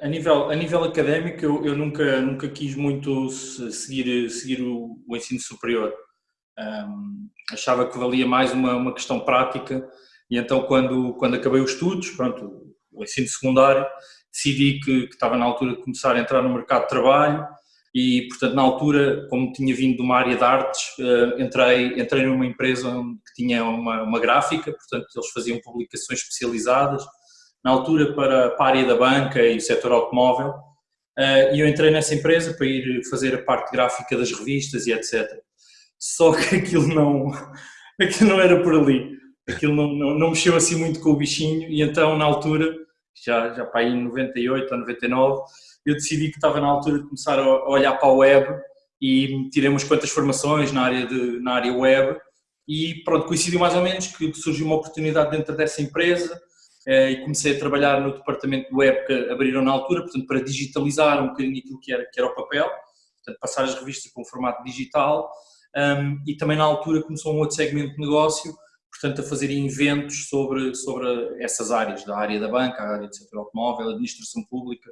A nível, a nível académico, eu, eu nunca, nunca quis muito seguir, seguir o, o ensino superior. Um, achava que valia mais uma, uma questão prática. E então quando, quando acabei os estudos, pronto, o ensino secundário, decidi que, que estava na altura de começar a entrar no mercado de trabalho. E, portanto, na altura, como tinha vindo de uma área de artes, uh, entrei, entrei numa empresa que tinha uma, uma gráfica, portanto, eles faziam publicações especializadas, na altura para, para a área da banca e o setor automóvel, uh, e eu entrei nessa empresa para ir fazer a parte gráfica das revistas e etc. Só que aquilo não, aquilo não era por ali, aquilo não, não, não mexeu assim muito com o bichinho, e então, na altura, já, já para aí em 98 ou 99, eu decidi que estava na altura de começar a olhar para a web e tirei umas quantas formações na área, de, na área web. E pronto, coincidiu mais ou menos que surgiu uma oportunidade dentro dessa empresa. eh, e comecei a trabalhar no departamento de web que abriram na altura, portanto para digitalizar um bocadinho aquilo que era, que era o papel, portanto passar as revistas com formato digital. Um, e também na altura começou um outro segmento de negócio, portanto a fazer eventos sobre, sobre essas áreas, da área da banca, a área do setor automóvel, administração pública,